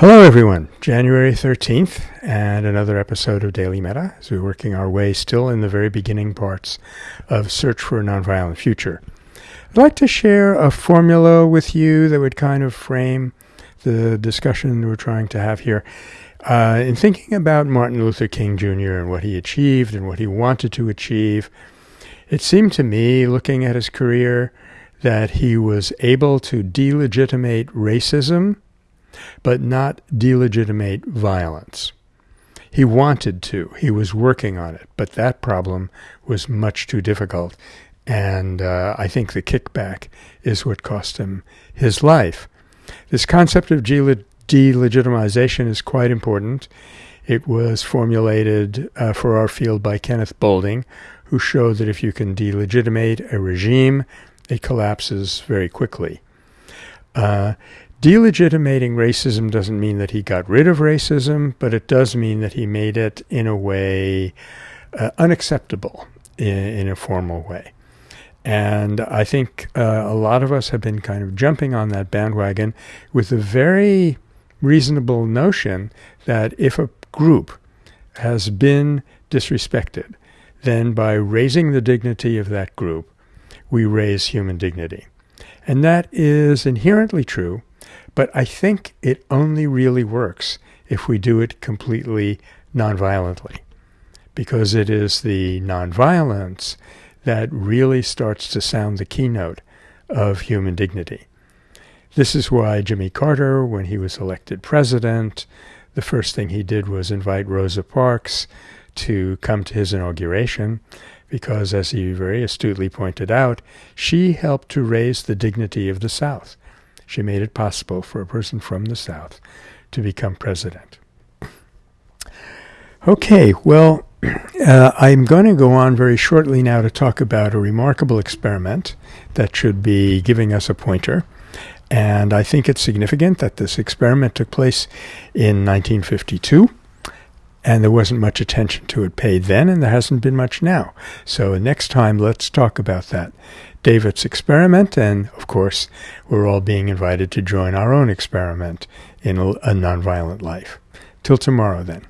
Hello, everyone. January 13th, and another episode of Daily Metta as we're working our way still in the very beginning parts of Search for a Nonviolent Future. I'd like to share a formula with you that would kind of frame the discussion we're trying to have here. Uh, in thinking about Martin Luther King Jr. and what he achieved and what he wanted to achieve, it seemed to me, looking at his career, that he was able to delegitimate racism but not delegitimate violence. He wanted to, he was working on it, but that problem was much too difficult. And uh, I think the kickback is what cost him his life. This concept of delegitimization is quite important. It was formulated uh, for our field by Kenneth Boulding, who showed that if you can delegitimate a regime, it collapses very quickly. Uh, Delegitimating racism doesn't mean that he got rid of racism, but it does mean that he made it in a way uh, unacceptable in, in, a formal way. And I think uh, a lot of us have been kind of jumping on that bandwagon with the very reasonable notion that if a group has been disrespected, then by raising the dignity of that group, we raise human dignity. And that is inherently true but I think it only really works if we do it completely nonviolently, because it is the nonviolence that really starts to sound the keynote of human dignity. This is why Jimmy Carter, when he was elected president, the first thing he did was invite Rosa Parks to come to his inauguration, because, as he very astutely pointed out, she helped to raise the dignity of the South. She made it possible for a person from the South to become president. Okay, well, uh, I'm going to go on very shortly now to talk about a remarkable experiment that should be giving us a pointer. And I think it's significant that this experiment took place in 1952 and there wasn't much attention to it paid then, and there hasn't been much now. So next time, let's talk about that. David's experiment, and of course, we're all being invited to join our own experiment in a, nonviolent life. Till tomorrow, then.